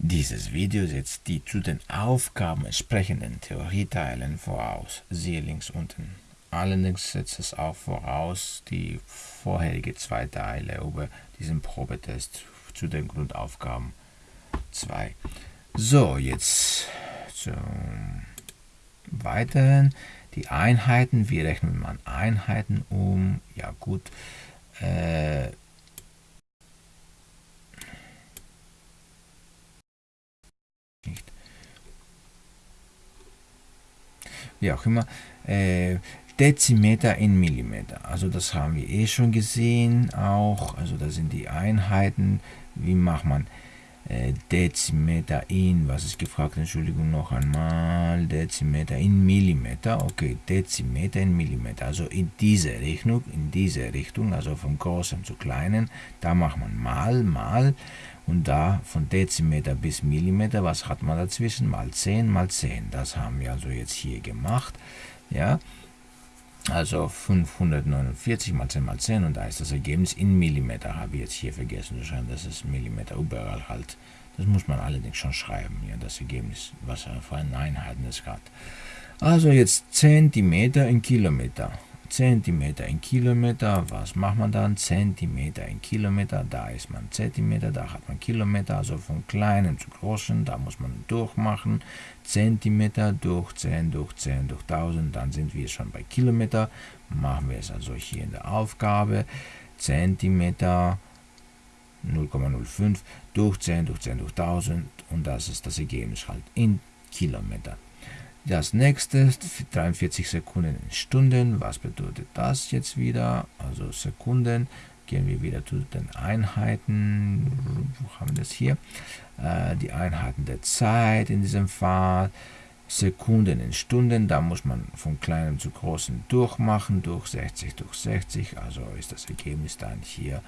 Dieses Video setzt die zu den Aufgaben entsprechenden Theorieteilen voraus, siehe links unten. Allerdings setzt es auch voraus die vorherige zwei Teile über diesen Probetest zu den Grundaufgaben 2. So, jetzt zum Weiteren die Einheiten. Wie rechnet man Einheiten um? Ja gut, äh, wie auch immer, äh, Dezimeter in Millimeter. Also das haben wir eh schon gesehen auch. Also das sind die Einheiten. Wie macht man äh, Dezimeter in, was ist gefragt, Entschuldigung noch einmal, Dezimeter in Millimeter. Okay, Dezimeter in Millimeter. Also in diese Richtung, in diese Richtung, also vom Großen zu Kleinen, da macht man mal, mal. Und da von Dezimeter bis Millimeter, was hat man dazwischen? Mal 10, mal 10. Das haben wir also jetzt hier gemacht. Ja, also 549 mal 10 mal 10 und da ist das Ergebnis in Millimeter. Habe ich jetzt hier vergessen zu schreiben, das ist Millimeter überall halt. Das muss man allerdings schon schreiben, ja, das Ergebnis, was er für eine Einheiten es hat. Also jetzt Zentimeter in Kilometer. Zentimeter in Kilometer, was macht man dann? Zentimeter in Kilometer, da ist man Zentimeter, da hat man Kilometer, also von kleinen zu großen, da muss man durchmachen. Zentimeter durch 10 durch 10 durch 1000, dann sind wir schon bei Kilometer. Machen wir es also hier in der Aufgabe. Zentimeter 0,05 durch 10 durch 10 durch 1000 und das ist das Ergebnis halt in Kilometer. Das nächste 43 Sekunden in Stunden. Was bedeutet das jetzt wieder? Also Sekunden. Gehen wir wieder zu den Einheiten. Wo haben wir das hier? Äh, die Einheiten der Zeit in diesem Fall. Sekunden in Stunden, da muss man von kleinem zu großen durchmachen, durch 60 durch 60, also ist das Ergebnis dann hier,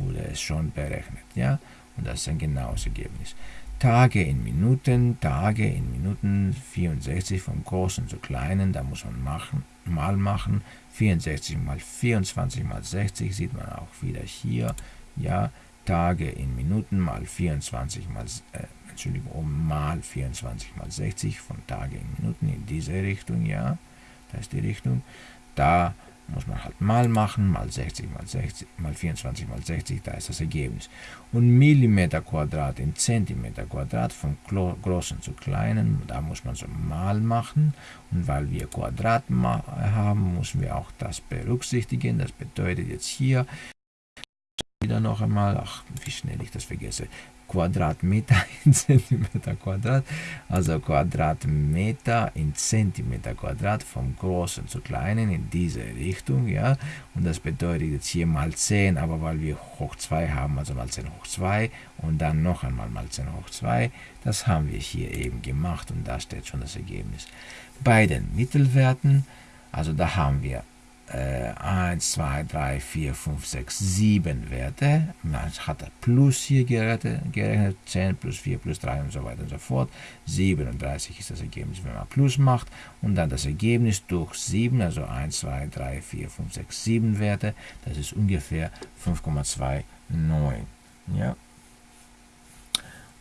wurde es schon berechnet, ja, und das ist ein genaues Ergebnis. Tage in Minuten, Tage in Minuten, 64 vom Großen zu Kleinen, da muss man machen, mal machen, 64 mal 24 mal 60 sieht man auch wieder hier, ja, Tage in Minuten mal 24 mal, äh, Entschuldigung, mal 24 mal 60 von Tage in Minuten in diese Richtung, ja, das ist die Richtung, da muss man halt mal machen, mal 60 mal 60 mal 24 mal 60, da ist das Ergebnis. Und Millimeter Quadrat in Zentimeter Quadrat vom großen zu kleinen, da muss man so mal machen. Und weil wir Quadrat haben, müssen wir auch das berücksichtigen. Das bedeutet jetzt hier wieder noch einmal, ach, wie schnell ich das vergesse, Quadratmeter in Zentimeter Quadrat, also Quadratmeter in Zentimeter Quadrat vom Großen zu Kleinen in diese Richtung, ja, und das bedeutet jetzt hier mal 10, aber weil wir hoch 2 haben, also mal 10 hoch 2 und dann noch einmal mal 10 hoch 2, das haben wir hier eben gemacht und da steht schon das Ergebnis. Bei den Mittelwerten, also da haben wir äh, 1, 2, 3, 4, 5, 6, 7 Werte. Man hat plus hier gerechnet, gerechnet, 10 plus 4 plus 3 und so weiter und so fort. 37 ist das Ergebnis, wenn man plus macht. Und dann das Ergebnis durch 7, also 1, 2, 3, 4, 5, 6, 7 Werte. Das ist ungefähr 5,29. Ja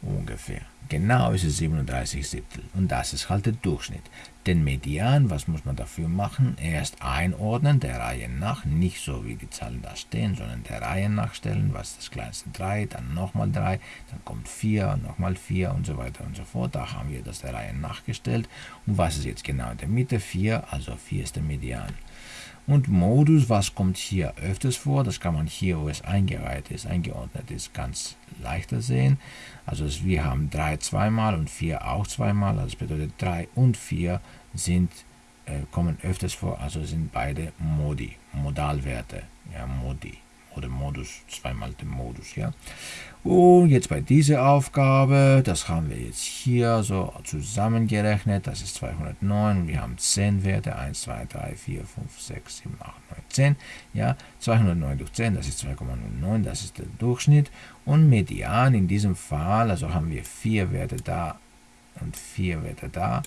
ungefähr. Genau ist es 37 Siebtel und das ist halt der Durchschnitt. Den Median, was muss man dafür machen? Erst einordnen, der Reihe nach, nicht so wie die Zahlen da stehen, sondern der Reihe nach stellen, was das kleinste 3, dann nochmal 3, dann kommt 4, nochmal 4 und so weiter und so fort. Da haben wir das der Reihe nachgestellt. Und was ist jetzt genau in der Mitte? 4, also 4 ist der Median. Und Modus, was kommt hier öfters vor? Das kann man hier, wo es eingereiht ist, eingeordnet ist, ganz leichter sehen. Also wir haben 3 zweimal und 4 auch zweimal. Also das bedeutet 3 und 4 sind, äh, kommen öfters vor, also sind beide Modi, Modalwerte. Ja, Modi oder Modus, zweimal den Modus. Ja. Und jetzt bei dieser Aufgabe, das haben wir jetzt hier so zusammengerechnet, das ist 209, wir haben 10 Werte, 1, 2, 3, 4, 5, 6, 7, 8, 9, 10, ja, 209 durch 10, das ist 2,09, das ist der Durchschnitt und Median in diesem Fall, also haben wir 4 Werte da und 4 Werte da,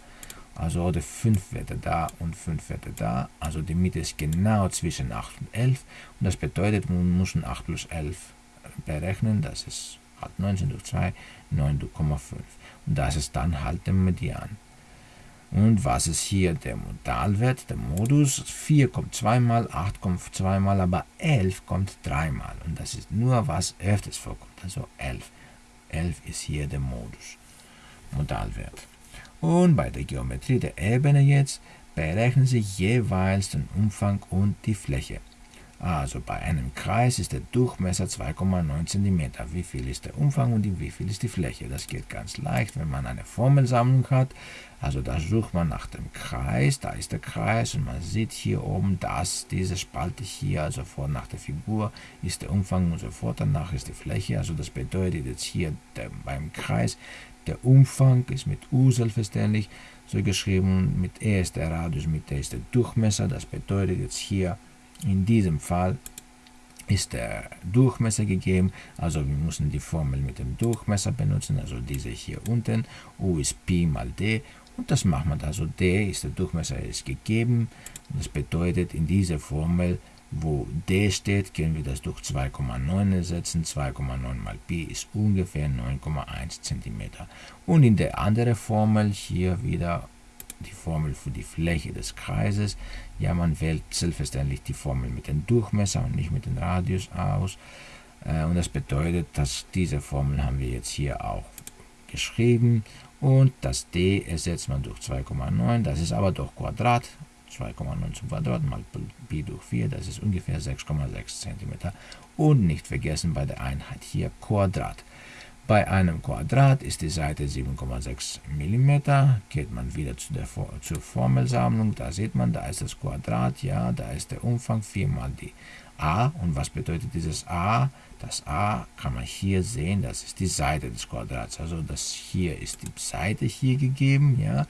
also oder 5 Werte da und 5 Werte da, also die Mitte ist genau zwischen 8 und 11 und das bedeutet, wir müssen 8 plus 11 berechnen, das ist halt 19 durch 2, 9,5. Und das ist dann halt der Median. Und was ist hier der Modalwert, der Modus? 4 kommt zweimal, 8 kommt zweimal, aber 11 kommt dreimal. Und das ist nur, was öfters vorkommt, also 11. 11 ist hier der Modus, Modalwert. Und bei der Geometrie der Ebene jetzt berechnen Sie jeweils den Umfang und die Fläche. Also bei einem Kreis ist der Durchmesser 2,9 cm. Wie viel ist der Umfang und wie viel ist die Fläche? Das geht ganz leicht, wenn man eine Formelsammlung hat. Also da sucht man nach dem Kreis, da ist der Kreis und man sieht hier oben, dass diese Spalte hier, also vor nach der Figur, ist der Umfang und sofort danach ist die Fläche. Also das bedeutet jetzt hier der, beim Kreis, der Umfang ist mit U selbstverständlich so geschrieben, mit E ist der Radius, mit D ist der Durchmesser. Das bedeutet jetzt hier in diesem Fall ist der Durchmesser gegeben, also wir müssen die Formel mit dem Durchmesser benutzen, also diese hier unten, U ist Pi mal D. Und das machen wir, also D ist der Durchmesser ist gegeben. Das bedeutet in dieser Formel, wo D steht, können wir das durch 2,9 ersetzen, 2,9 mal Pi ist ungefähr 9,1 cm und in der anderen Formel hier wieder die Formel für die Fläche des Kreises. Ja, man wählt selbstverständlich die Formel mit dem Durchmesser und nicht mit dem Radius aus. Äh, und das bedeutet, dass diese Formel haben wir jetzt hier auch geschrieben. Und das d ersetzt man durch 2,9. Das ist aber durch Quadrat. 2,9 zum Quadrat mal Pi durch 4, das ist ungefähr 6,6 cm. Und nicht vergessen bei der Einheit hier Quadrat. Bei einem Quadrat ist die Seite 7,6 mm. Geht man wieder zu der, zur Formelsammlung, da sieht man, da ist das Quadrat, ja, da ist der Umfang 4 mal die a. Und was bedeutet dieses a? Das a kann man hier sehen, das ist die Seite des Quadrats. Also das hier ist die Seite hier gegeben, ja.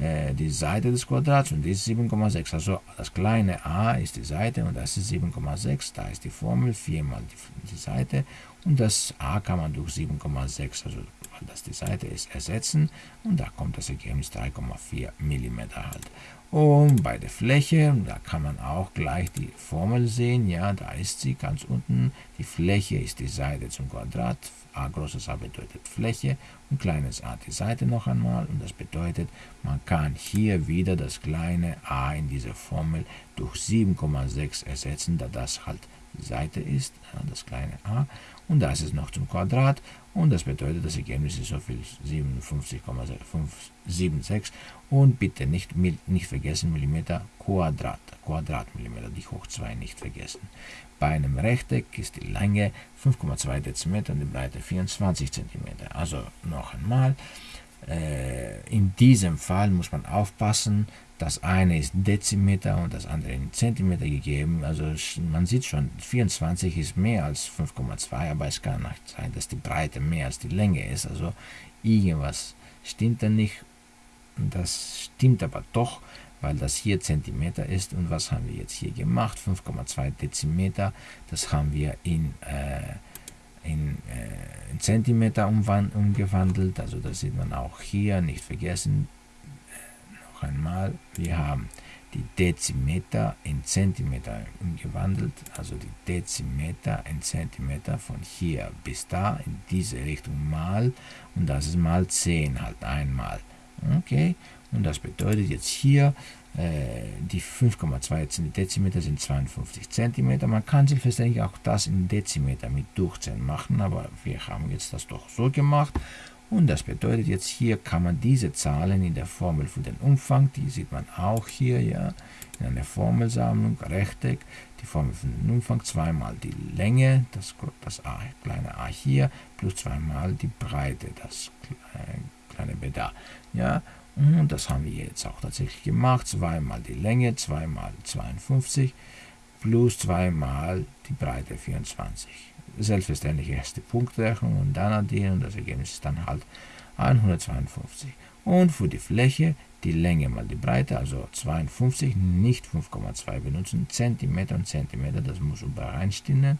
Äh, die Seite des Quadrats und die ist 7,6. Also das kleine a ist die Seite und das ist 7,6. Da ist die Formel, 4 mal die, die Seite und das a kann man durch 7,6, also weil das die Seite ist, ersetzen und da kommt das Ergebnis 3,4 mm halt. Und bei der Fläche, da kann man auch gleich die Formel sehen, ja, da ist sie ganz unten. Die Fläche ist die Seite zum Quadrat, a großes A bedeutet Fläche und kleines a die Seite noch einmal und das bedeutet, man kann hier wieder das kleine a in dieser Formel durch 7,6 ersetzen, da das halt Seite ist, das kleine a und das ist noch zum Quadrat und das bedeutet, das Ergebnis ist so viel 57,576 und bitte nicht, nicht vergessen Millimeter Quadrat, Quadratmillimeter, die hoch 2 nicht vergessen. Bei einem Rechteck ist die Länge 5,2 Dezimeter und die Breite 24 cm. Also noch einmal, äh, in diesem Fall muss man aufpassen, das eine ist Dezimeter und das andere in Zentimeter gegeben. Also man sieht schon, 24 ist mehr als 5,2, aber es kann nicht sein, dass die Breite mehr als die Länge ist. Also irgendwas stimmt da nicht. Das stimmt aber doch, weil das hier Zentimeter ist. Und was haben wir jetzt hier gemacht? 5,2 Dezimeter, das haben wir in, äh, in, äh, Zentimeter umgewandelt. Also das sieht man auch hier, nicht vergessen, noch einmal, wir haben die Dezimeter in Zentimeter umgewandelt, also die Dezimeter in Zentimeter von hier bis da in diese Richtung mal und das ist mal 10 halt einmal. Okay, und das bedeutet jetzt hier, äh, die 5,2 Dezimeter sind 52 Zentimeter. Man kann selbstverständlich auch das in Dezimeter mit Durchzählen machen, aber wir haben jetzt das doch so gemacht und das bedeutet jetzt hier kann man diese Zahlen in der Formel für den Umfang, die sieht man auch hier, ja, in einer Formelsammlung, Rechteck, die Formel für den Umfang, zweimal die Länge, das, das a, kleine a hier, plus zweimal die Breite, das kleine b da. Ja, und das haben wir jetzt auch tatsächlich gemacht, zweimal die Länge, zweimal 52, plus zweimal die Breite 24 selbstverständlich erste Punktrechnung und dann addieren und das Ergebnis ist dann halt 152. Und für die Fläche die Länge mal die Breite, also 52, nicht 5,2 benutzen, Zentimeter und Zentimeter, das muss übereinstimmen.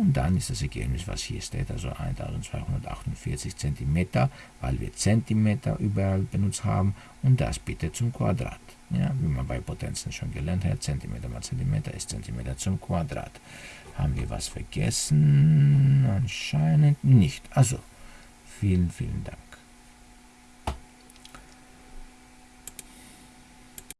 Und dann ist das Ergebnis, was hier steht, also 1248 Zentimeter, weil wir Zentimeter überall benutzt haben und das bitte zum Quadrat. Ja, wie man bei Potenzen schon gelernt hat, Zentimeter mal Zentimeter ist Zentimeter zum Quadrat. Haben wir was vergessen? Anscheinend nicht. Also, vielen, vielen Dank.